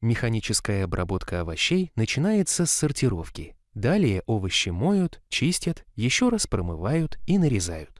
Механическая обработка овощей начинается с сортировки. Далее овощи моют, чистят, еще раз промывают и нарезают.